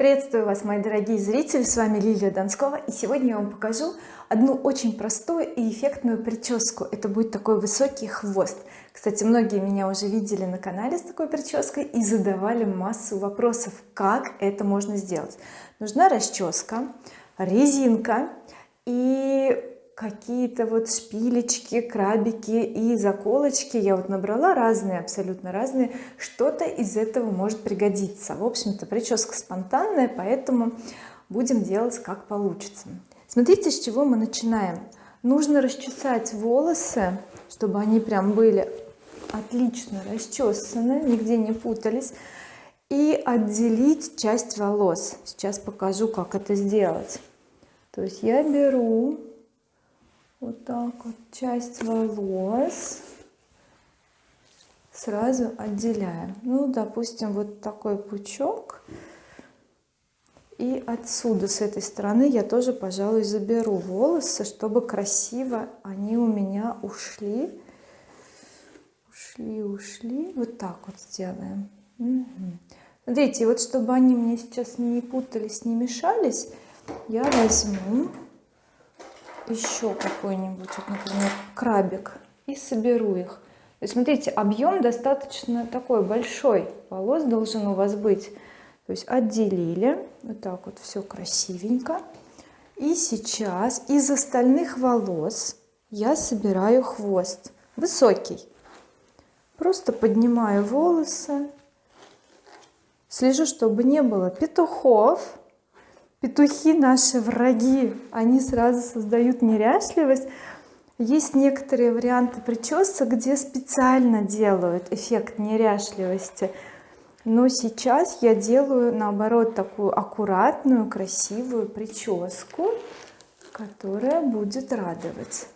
приветствую вас мои дорогие зрители с вами Лилия Донскова и сегодня я вам покажу одну очень простую и эффектную прическу. Это будет такой высокий хвост. Кстати многие меня уже видели на канале с такой прической и задавали массу вопросов как это можно сделать. Нужна расческа резинка и какие-то вот шпилечки крабики и заколочки. Я вот набрала разные абсолютно разные. Что-то из этого может пригодиться. В общем-то прическа спонтанная поэтому будем делать как получится. Смотрите с чего мы начинаем. Нужно расчесать волосы чтобы они прям были отлично расчесаны нигде не путались и отделить часть волос. Сейчас покажу как это сделать. То есть я беру вот так вот. Часть волос сразу отделяем. Ну допустим вот такой пучок. И отсюда с этой стороны я тоже пожалуй заберу волосы чтобы красиво они у меня ушли. Ушли ушли. Вот так вот сделаем. Смотрите вот чтобы они мне сейчас не путались не мешались я возьму еще какой-нибудь вот, например крабик и соберу их. То есть смотрите объем достаточно такой большой волос должен у вас быть. То есть отделили вот так вот все красивенько. И сейчас из остальных волос я собираю хвост высокий. Просто поднимаю волосы. Слежу чтобы не было петухов петухи наши враги они сразу создают неряшливость. Есть некоторые варианты причесок где специально делают эффект неряшливости. Но сейчас я делаю наоборот такую аккуратную красивую прическу которая будет радовать.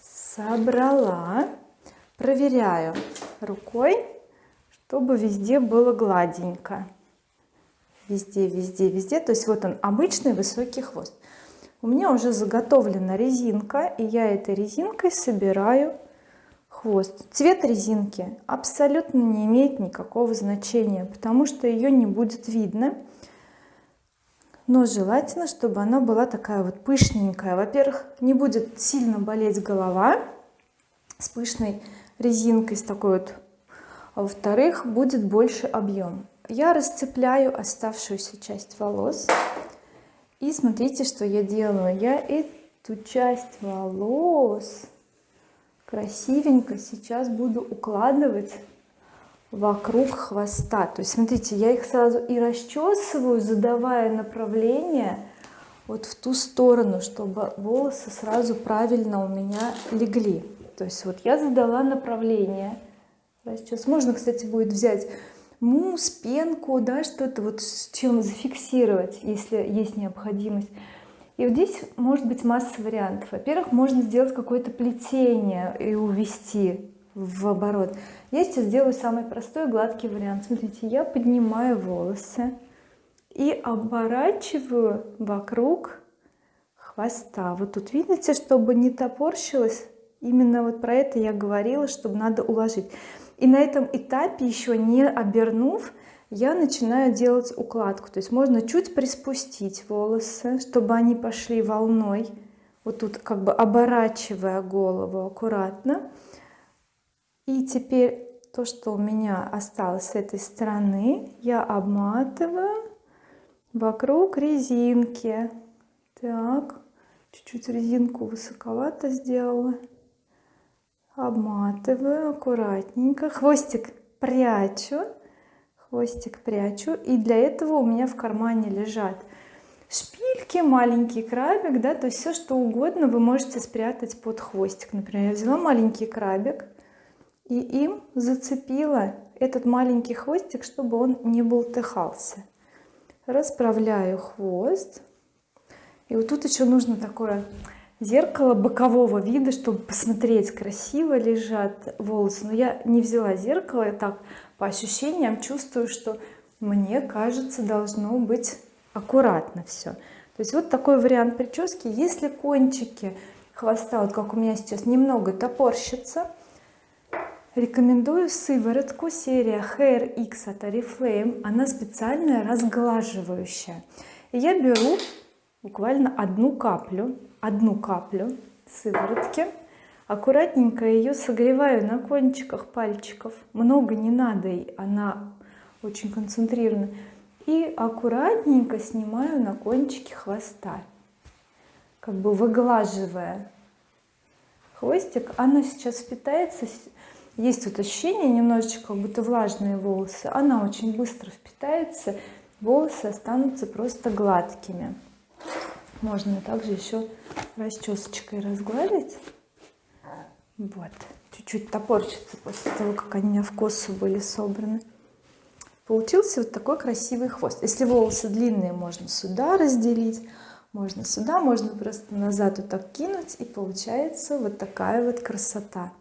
Собрала проверяю рукой чтобы везде было гладенько. Везде везде везде. То есть вот он обычный высокий хвост. У меня уже заготовлена резинка и я этой резинкой собираю хвост. Цвет резинки абсолютно не имеет никакого значения потому что ее не будет видно. Но желательно чтобы она была такая вот пышненькая. Во-первых не будет сильно болеть голова с пышной резинкой с такой вот а во-вторых будет больше объем я расцепляю оставшуюся часть волос. И смотрите что я делаю. Я эту часть волос красивенько сейчас буду укладывать вокруг хвоста. То есть смотрите я их сразу и расчесываю задавая направление вот в ту сторону чтобы волосы сразу правильно у меня легли. То есть вот я задала направление сейчас можно кстати будет взять мусс пенку да что-то вот с чем зафиксировать если есть необходимость. И вот здесь может быть масса вариантов. Во-первых можно сделать какое-то плетение и увести в оборот. Я сейчас сделаю самый простой гладкий вариант. Смотрите я поднимаю волосы и оборачиваю вокруг хвоста. Вот тут видите чтобы не топорщилось? Именно вот про это я говорила чтобы надо уложить и на этом этапе еще не обернув я начинаю делать укладку. То есть можно чуть приспустить волосы чтобы они пошли волной вот тут как бы оборачивая голову аккуратно. И теперь то что у меня осталось с этой стороны я обматываю вокруг резинки. Так чуть-чуть резинку высоковато сделала обматываю аккуратненько. Хвостик прячу хвостик прячу и для этого у меня в кармане лежат шпильки маленький крабик да то есть все что угодно вы можете спрятать под хвостик. Например я взяла маленький крабик и им зацепила этот маленький хвостик чтобы он не болтыхался. Расправляю хвост. И вот тут еще нужно такое зеркало бокового вида чтобы посмотреть красиво лежат волосы. Но я не взяла зеркало я так по ощущениям чувствую что мне кажется должно быть аккуратно все то есть вот такой вариант прически. Если кончики хвоста вот как у меня сейчас немного топорщится рекомендую сыворотку серия Hair X от Oriflame. Она специальная разглаживающая. И я беру буквально одну каплю одну каплю сыворотки. Аккуратненько ее согреваю на кончиках пальчиков. Много не надо она очень концентрирована. И аккуратненько снимаю на кончике хвоста как бы выглаживая хвостик. Она сейчас впитается есть вот ощущение немножечко как будто влажные волосы. Она очень быстро впитается волосы останутся просто гладкими можно также еще расчесочкой разгладить. Вот. Чуть-чуть топорщится после того как они у меня в косу были собраны. Получился вот такой красивый хвост. Если волосы длинные можно сюда разделить можно сюда можно просто назад вот так кинуть и получается вот такая вот красота.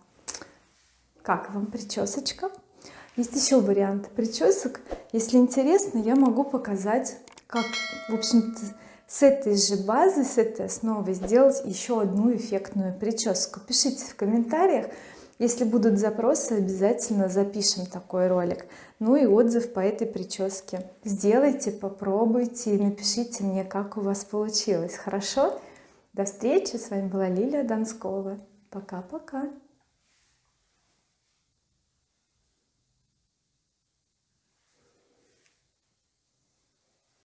Как вам причесочка есть еще варианты причесок если интересно я могу показать как в общем-то с этой же базы с этой основы сделать еще одну эффектную прическу. Пишите в комментариях. Если будут запросы обязательно запишем такой ролик. Ну и отзыв по этой прическе. Сделайте попробуйте и напишите мне как у вас получилось. Хорошо? До встречи. С вами была Лилия Донскова. Пока-пока